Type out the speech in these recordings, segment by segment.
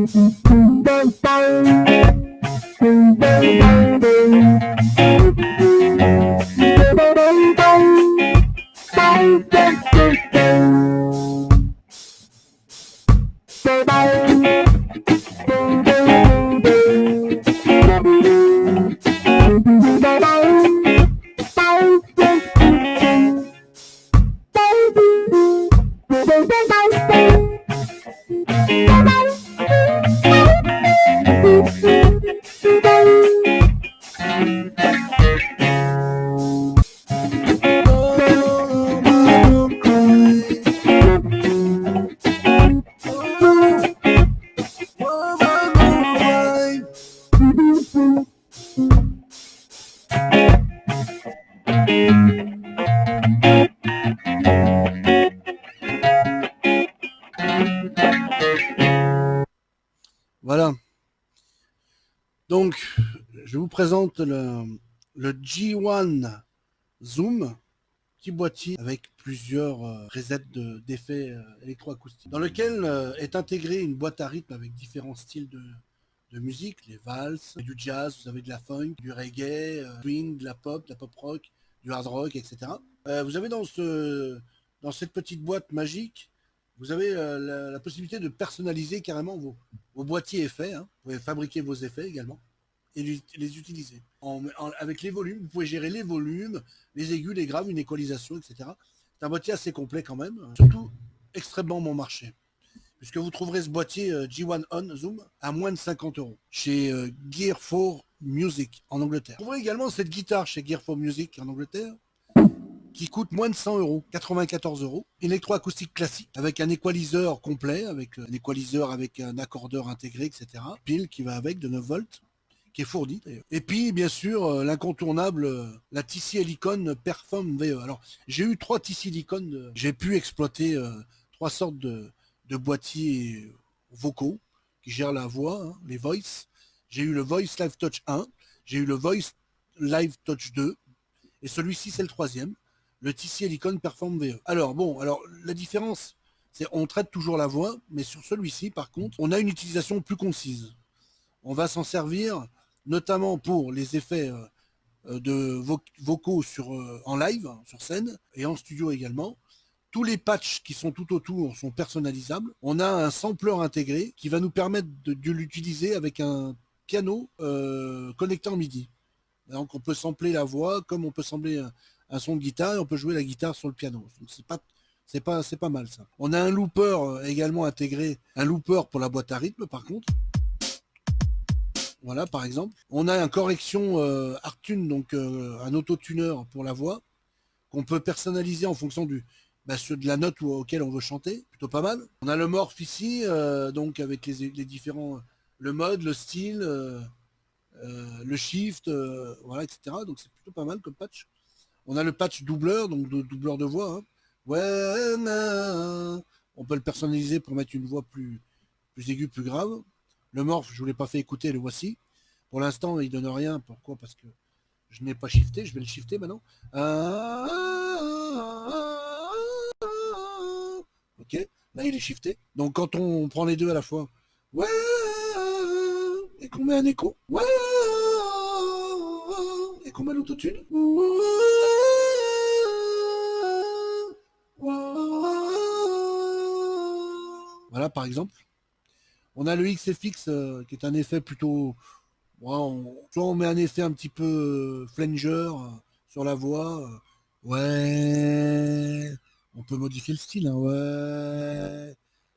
Mm-hmm. Voilà. Donc, je vous présente le, le G1 Zoom, petit boîtier avec plusieurs euh, d'effets euh, électroacoustiques, dans lequel euh, est intégrée une boîte à rythme avec différents styles de, de musique, les valses, du jazz, vous avez de la funk, du reggae, euh, swing, de la pop, de la pop rock, du hard rock, etc. Euh, vous avez dans, ce, dans cette petite boîte magique, vous avez euh, la, possibilité de personnaliser carrément vos, vos boîtiers effets. hein. Vous pouvez fabriquer vos effets également et les, utiliser. Avec les volumes, vous pouvez gérer les volumes, les aigus, les graves, une équalisation, etc. C'est un boîtier assez complet quand même, surtout extrêmement bon marché. Puisque vous trouverez ce boîtier euh, G1 On Zoom à moins de 50 euros chez euh, Gear 4 Music en Angleterre. Vous trouverez également cette guitare chez Gear 4 Music en Angleterre qui coûte moins de 100 euros, 94 euros. Électroacoustique classique avec un équaliseur complet, avec euh, un équaliseur avec un accordeur intégré, etc. Pile qui va avec de 9 volts qui est fourni d'ailleurs. Et puis bien sûr l'incontournable, la TC Helicon Perform VE. Alors j'ai eu trois TC Helicon, j'ai pu exploiter trois sortes de, de boîtiers vocaux qui gèrent la voix, hein, les voice. J'ai eu le Voice Live Touch 1, j'ai eu le Voice Live Touch 2, et celui-ci c'est le troisième, le TC Helicon Perform VE. Alors bon, alors la différence, c'est on traite toujours la voix, mais sur celui-ci par contre, on a une utilisation plus concise. On va s'en servir notamment pour les effets euh, euh, de vo- vocaux sur, euh, en live, sur scène, et en studio également. Tous les patchs qui sont tout autour sont personnalisables. On a un sampler intégré qui va nous permettre de, l'utiliser avec un piano euh, connecté en MIDI. Donc on peut sampler la voix comme on peut sampler un, son de guitare et on peut jouer la guitare sur le piano. C'est pas mal ça. On a un looper euh, également intégré, un looper pour la boîte à rythme par contre. Voilà, par exemple. On a un correction euh, Artune, donc euh, un autotuneur pour la voix, qu'on peut personnaliser en fonction du, bah, sur- de la note où- auquel on veut chanter. Plutôt pas mal. On a le morph ici, euh, donc avec les, différents, le mode, le style, euh, euh, le shift, euh, voilà, etc. Donc c'est plutôt pas mal comme patch. On a le patch doubleur, donc de, doubleur de voix. hein. Ouais, na. on peut le personnaliser pour mettre une voix plus, plus aiguë, plus grave. Le morph, je vous l'ai pas fait écouter, le voici. Pour l'instant, il donne rien. Pourquoi? Parce que je n'ai pas shifté. Je vais le shifter maintenant. Ah, Là il est shifté. Donc quand on prend les deux à la fois, ouais, et qu'on met un écho, ouais, et qu'on met l'autotune, voilà par exemple. On a le XFX euh, qui est un effet plutôt. on- soit on met un effet un petit peu euh, flanger euh, sur la voix. ouais. On peut modifier le style. hein, ouais.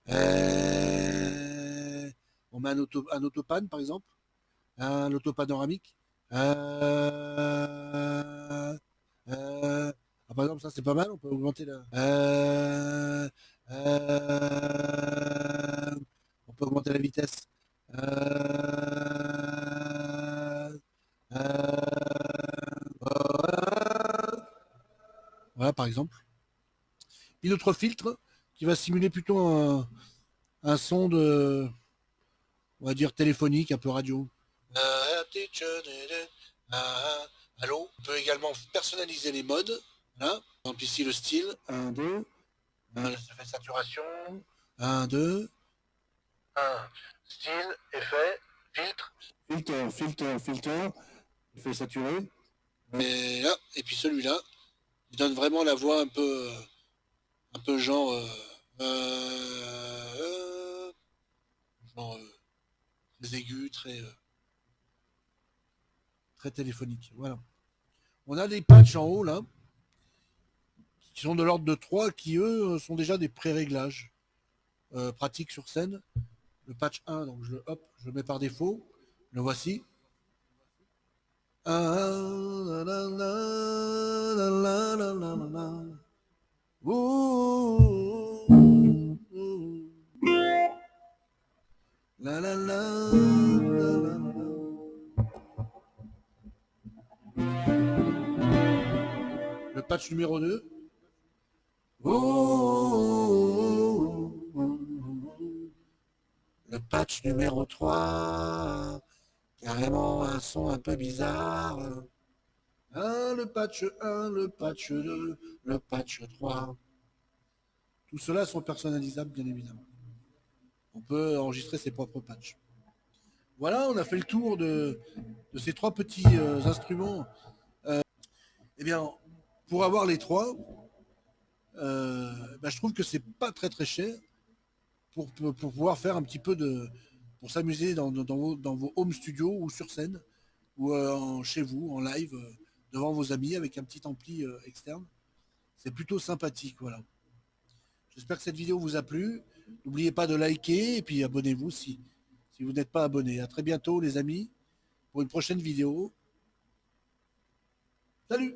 euh, on met un, auto, un autopan par exemple. Un autopanoramique. Euh, euh, ah, par exemple, ça c'est pas mal. On peut augmenter la. On peut augmenter la vitesse. Voilà, par exemple. Puis notre filtre qui va simuler plutôt un, un son de, on va dire téléphonique, un peu radio. Allô On peut également personnaliser les modes. Là, par exemple ici le style. 1, 2. Ça fait saturation. 1, 2. 1. style, effet, filtre. Filter, filter, filter. Effet saturé. Et là, et puis celui-là, il donne vraiment la voix un peu, un peu genre, euh, euh, genre euh, très très, téléphonique. Voilà. On a des patchs en haut là, qui sont de l'ordre de 3, qui eux sont déjà des pré-réglages pratiques sur scène. Le patch 1, donc je le, hop, je le mets par défaut. Le voici. Patch numéro 2. Le patch numéro 3. Carrément un son un peu bizarre. Le patch 1, le patch 2, le patch 3. Tout cela sont personnalisables, bien évidemment. On peut enregistrer ses propres patchs. Voilà, on a fait le tour de, de ces trois petits euh, instruments. Euh, eh bien, pour avoir les trois, euh, bah, je trouve que c'est pas très très cher pour, pour, pouvoir faire un petit peu de, pour s'amuser dans, dans, vos, dans vos home studios ou sur scène ou euh, en- chez vous en live euh, devant vos amis avec un petit ampli externe. C'est plutôt sympathique, voilà. J'espère que cette vidéo vous a plu. N'oubliez pas de liker et puis abonnez-vous si, si vous n'êtes pas abonné. À très bientôt les amis pour une prochaine vidéo. Salut